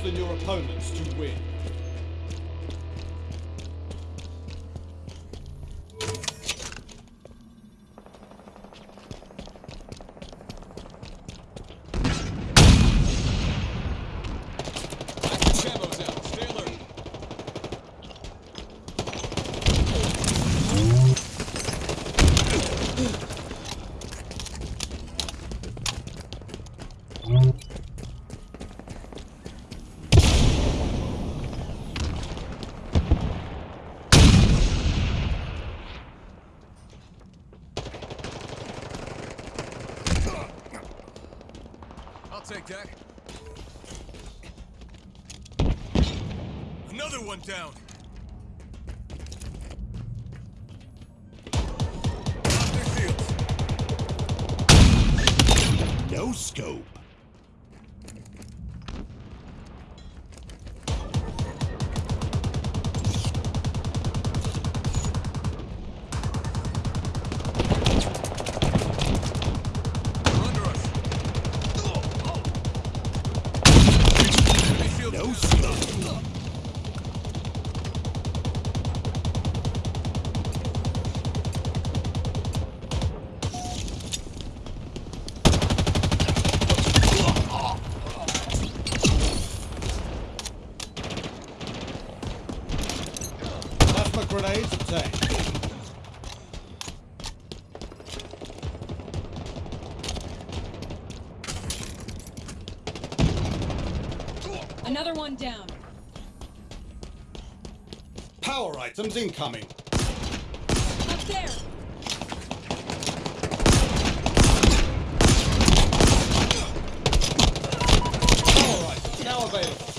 kills than your opponents to win. Camo's out. Stay alert. Take that. Another one down. No scope. Another one down. Power items incoming. Up there. Power items now available.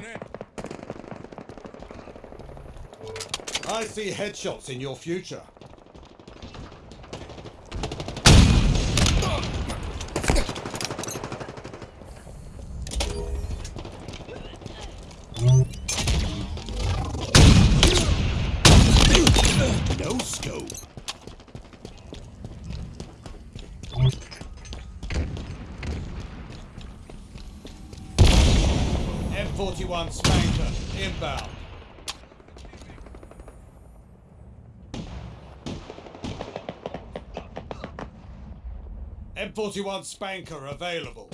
Tango's. I see headshots in your future. No scope. M41 SPNKr inbound. M41 SPNKr available.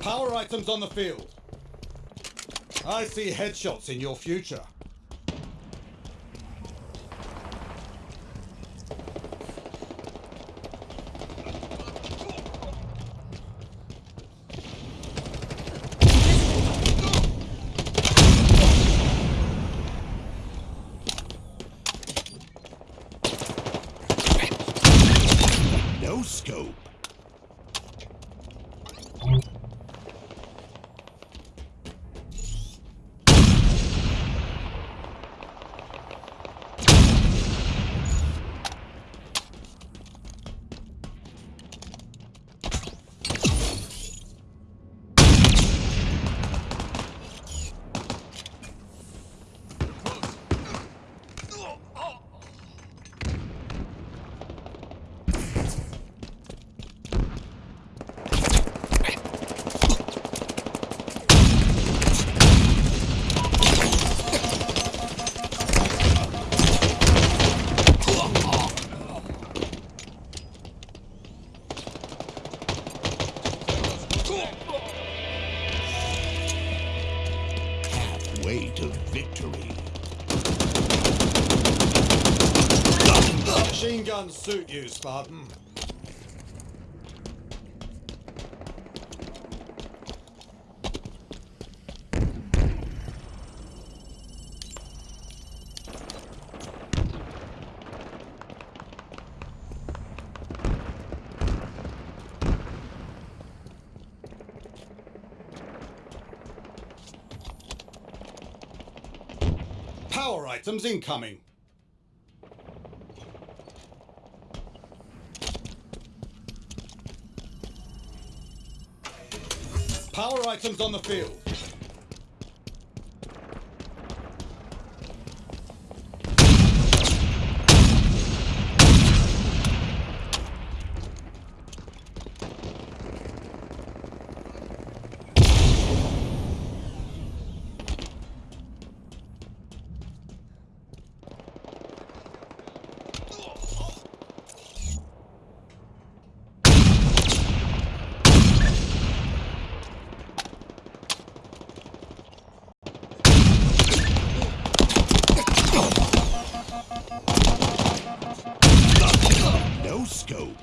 Power items on the field. I see headshots in your future. No scope. Guns suit you, Spartan. Power items incoming. Power items on the field. Scope.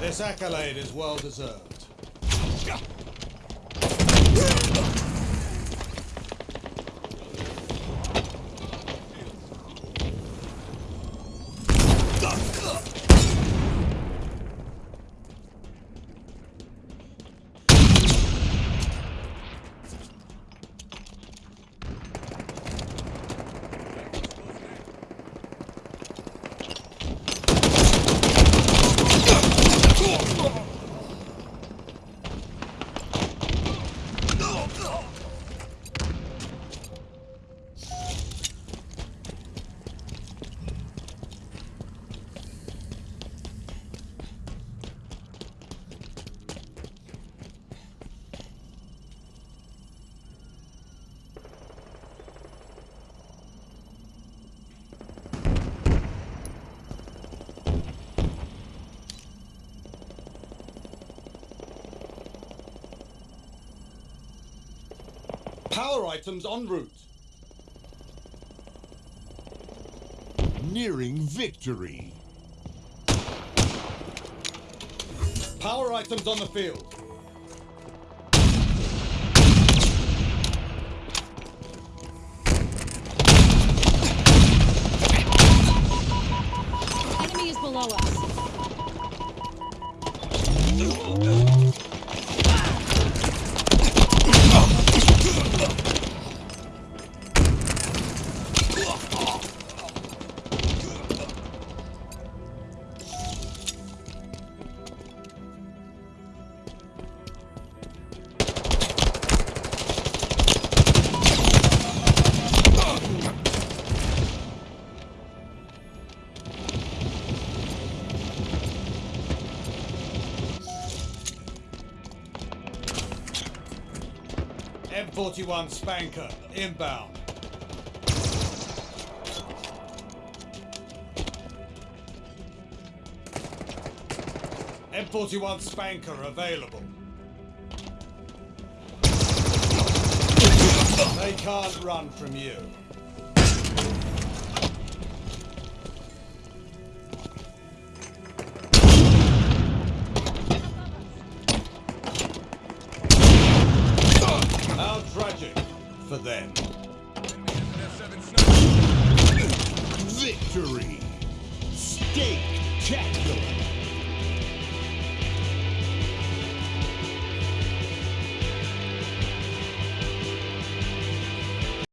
This accolade is well deserved. Oh! Power items en route. Nearing victory. Power items on the field. M41 SPNKr inbound. M41 SPNKr available. They can't run from you. For them. Victory. Stake Tacular.